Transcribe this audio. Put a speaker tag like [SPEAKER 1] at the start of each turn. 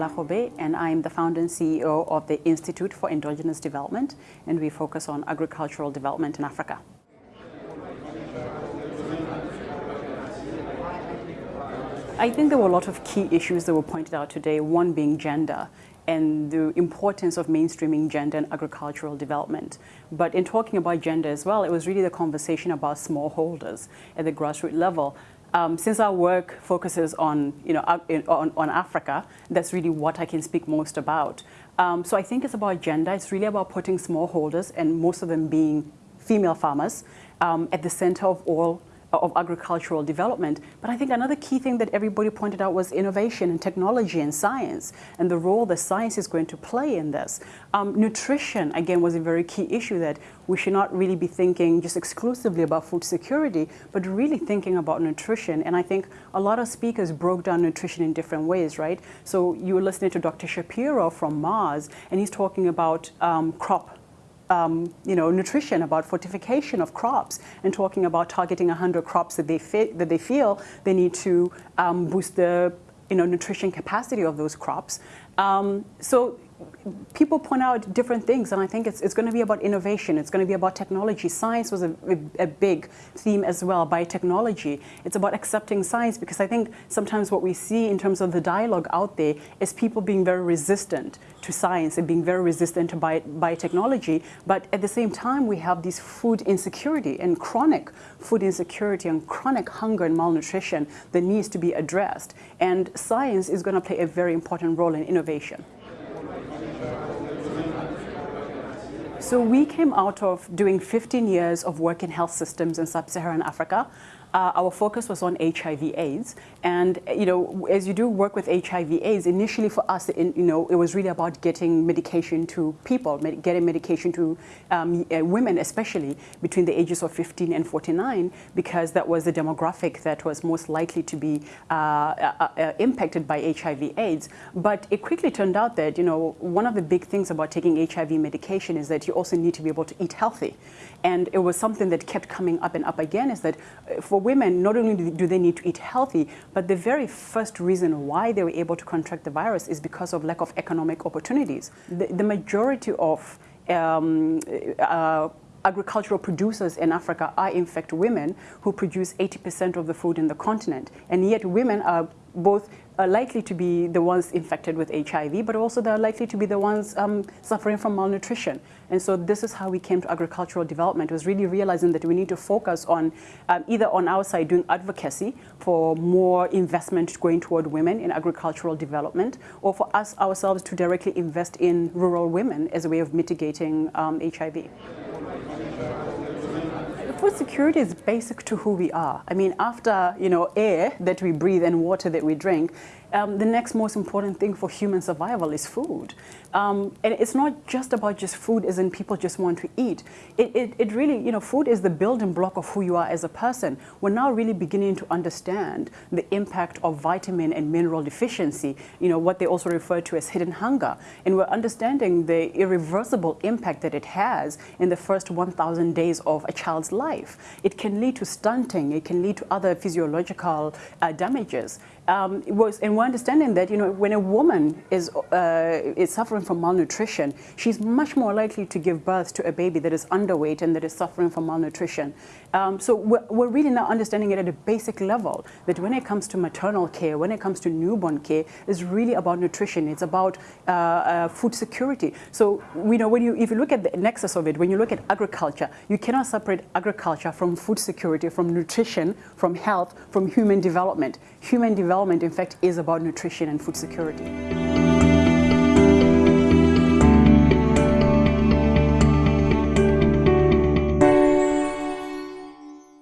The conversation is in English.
[SPEAKER 1] Kolbe, and I'm the founder and CEO of the Institute for Endogenous Development, and we focus on agricultural development in Africa. I think there were a lot of key issues that were pointed out today, one being gender and the importance of mainstreaming gender in agricultural development. But in talking about gender as well, it was really the conversation about smallholders at the grassroots level. Um, since our work focuses on, you know, on, on, Africa, that's really what I can speak most about. Um, so I think it's about gender. It's really about putting smallholders, and most of them being female farmers, um, at the center of all of agricultural development. But I think another key thing that everybody pointed out was innovation and technology and science and the role that science is going to play in this. Um, nutrition, again, was a very key issue that we should not really be thinking just exclusively about food security, but really thinking about nutrition. And I think a lot of speakers broke down nutrition in different ways, right? So you were listening to Dr. Shapiro from Mars, and he's talking about um, crop um, you know, nutrition, about fortification of crops, and talking about targeting 100 crops that they, that they feel they need to um, boost the you know, nutrition capacity of those crops. Um, so people point out different things, and I think it's, it's going to be about innovation. It's going to be about technology. Science was a, a, a, big theme as well, biotechnology. It's about accepting science because I think sometimes what we see in terms of the dialogue out there is people being very resistant to science and being very resistant to bio, biotechnology. But at the same time, we have this food insecurity and chronic food insecurity and chronic hunger and malnutrition that needs to be addressed. And science is going to play a very important role in innovation. So we came out of doing 15 years of work in health systems in sub-Saharan Africa uh, our focus was on HIV AIDS. And, you know, as you do work with HIV AIDS, initially for us, in, you know, it was really about getting medication to people, med getting medication to um, uh, women, especially between the ages of 15 and 49, because that was the demographic that was most likely to be uh, uh, uh impacted by HIV AIDS. But it quickly turned out that, you know, one of the big things about taking HIV medication is that you also need to be able to eat healthy. And it was something that kept coming up and up again is that uh, for women, not only do they need to eat healthy, but the very first reason why they were able to contract the virus is because of lack of economic opportunities. The, the majority of um, uh, agricultural producers in Africa are in fact women who produce 80% of the food in the continent. And yet women are both are likely to be the ones infected with HIV, but also they're likely to be the ones um, suffering from malnutrition. And so this is how we came to agricultural development, was really realizing that we need to focus on um, either on our side doing advocacy for more investment going toward women in agricultural development, or for us ourselves to directly invest in rural women as a way of mitigating um, HIV food security is basic to who we are. I mean, after, you know, air that we breathe and water that we drink, um, the next most important thing for human survival is food. Um, and it's not just about just food as in people just want to eat. It, it, it, really, you know, food is the building block of who you are as a person. We're now really beginning to understand the impact of vitamin and mineral deficiency, you know, what they also refer to as hidden hunger. And we're understanding the irreversible impact that it has in the first 1,000 days of a child's life. It can lead to stunting. It can lead to other physiological uh, damages um, was, and we're understanding that you know when a woman is uh, is suffering from malnutrition, she's much more likely to give birth to a baby that is underweight and that is suffering from malnutrition. Um, so we're, we're, really now understanding it at a basic level that when it comes to maternal care, when it comes to newborn care, it's really about nutrition. It's about uh, uh, food security. So you know when you if you look at the nexus of it, when you look at agriculture, you cannot separate agriculture from food security, from nutrition, from health, from human development. Human development in fact, is about nutrition and food security.